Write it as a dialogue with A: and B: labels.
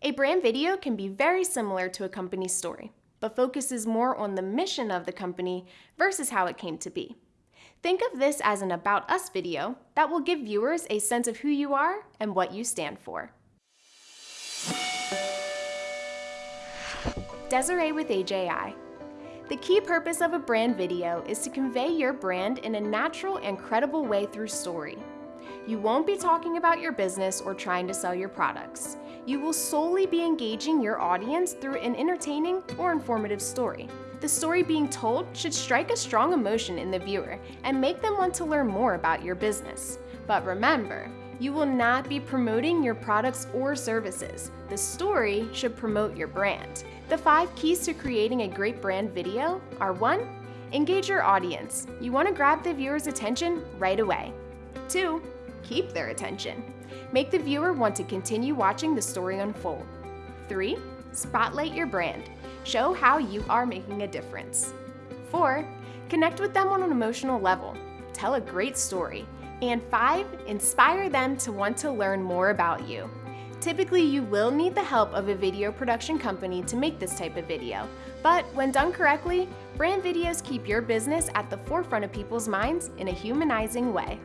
A: A brand video can be very similar to a company's story, but focuses more on the mission of the company versus how it came to be. Think of this as an About Us video that will give viewers a sense of who you are and what you stand for. Desiree with AJI. The key purpose of a brand video is to convey your brand in a natural and credible way through story. You won't be talking about your business or trying to sell your products. You will solely be engaging your audience through an entertaining or informative story. The story being told should strike a strong emotion in the viewer and make them want to learn more about your business. But remember, you will not be promoting your products or services. The story should promote your brand. The five keys to creating a great brand video are 1. Engage your audience. You want to grab the viewer's attention right away. 2 keep their attention. Make the viewer want to continue watching the story unfold. 3. Spotlight your brand. Show how you are making a difference. 4. Connect with them on an emotional level. Tell a great story. And 5. Inspire them to want to learn more about you. Typically, you will need the help of a video production company to make this type of video, but when done correctly, brand videos keep your business at the forefront of people's minds in a humanizing way.